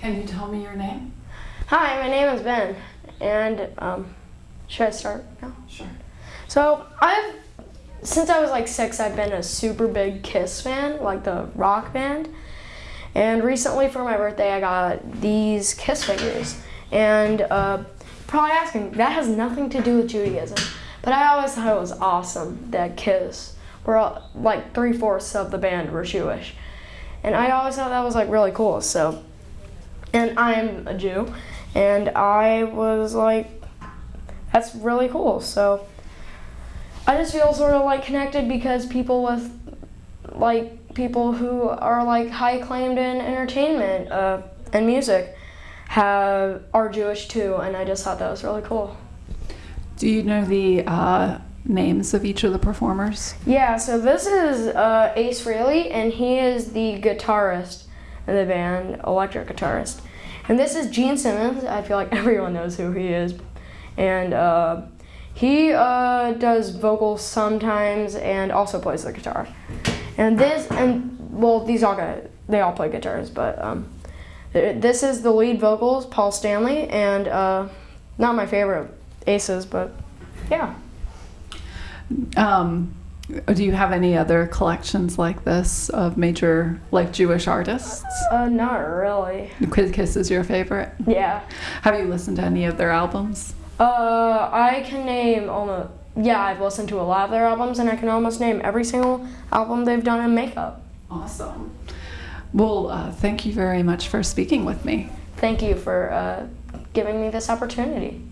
Can you tell me your name? Hi, my name is Ben, and um, should I start now? Sure. So I've since I was like six, I've been a super big Kiss fan, like the rock band. And recently for my birthday, I got these Kiss figures. And uh, probably asking, that has nothing to do with Judaism. But I always thought it was awesome that Kiss were all, like three fourths of the band were Jewish. And I always thought that was like really cool. So, and I'm a Jew, and I was like, that's really cool. So, I just feel sort of like connected because people with like people who are like high acclaimed in entertainment uh, and music have are Jewish too, and I just thought that was really cool. Do you know the uh, names of each of the performers? Yeah, so this is uh, Ace Frehley, and he is the guitarist in the band, electric guitarist. And this is Gene Simmons. I feel like everyone knows who he is, and uh, he uh, does vocals sometimes and also plays the guitar. And this, and well, these all got, they all play guitars, but um, this is the lead vocals, Paul Stanley, and uh, not my favorite aces, but yeah. Um, do you have any other collections like this of major, like Jewish artists? Uh, not really. Kiss is your favorite? Yeah. Have you listened to any of their albums? Uh, I can name almost. Yeah, I've listened to a lot of their albums, and I can almost name every single album they've done in makeup. Awesome. Well, uh, thank you very much for speaking with me. Thank you for uh, giving me this opportunity.